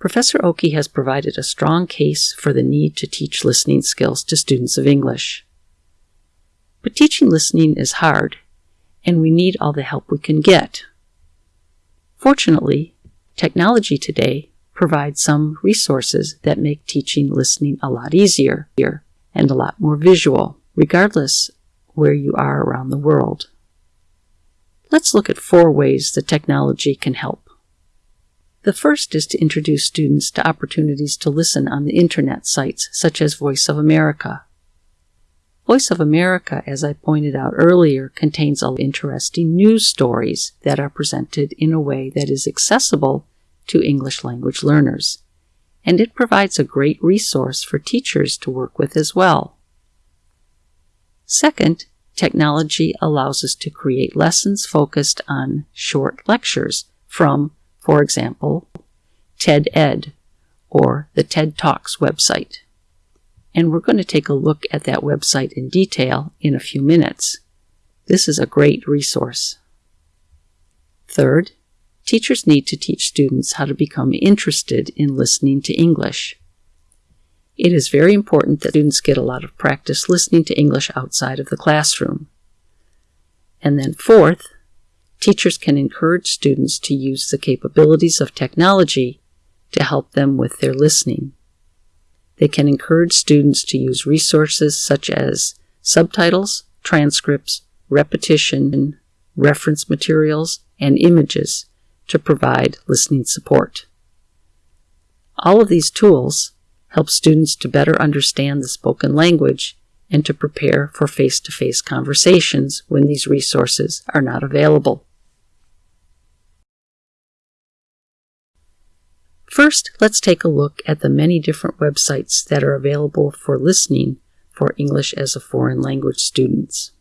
Professor Oki has provided a strong case for the need to teach listening skills to students of English. But teaching listening is hard, and we need all the help we can get. Fortunately, technology today provides some resources that make teaching listening a lot easier and a lot more visual, regardless where you are around the world. Let's look at four ways that technology can help. The first is to introduce students to opportunities to listen on the internet sites such as Voice of America. Voice of America, as I pointed out earlier, contains interesting news stories that are presented in a way that is accessible to English language learners, and it provides a great resource for teachers to work with as well. Second, technology allows us to create lessons focused on short lectures from for example, TED Ed or the TED Talks website. And we're going to take a look at that website in detail in a few minutes. This is a great resource. Third, teachers need to teach students how to become interested in listening to English. It is very important that students get a lot of practice listening to English outside of the classroom. And then fourth, teachers can encourage students to use the capabilities of technology to help them with their listening. They can encourage students to use resources such as subtitles, transcripts, repetition, reference materials, and images to provide listening support. All of these tools help students to better understand the spoken language and to prepare for face-to-face conversations when these resources are not available. First, let's take a look at the many different websites that are available for listening for English as a foreign language students.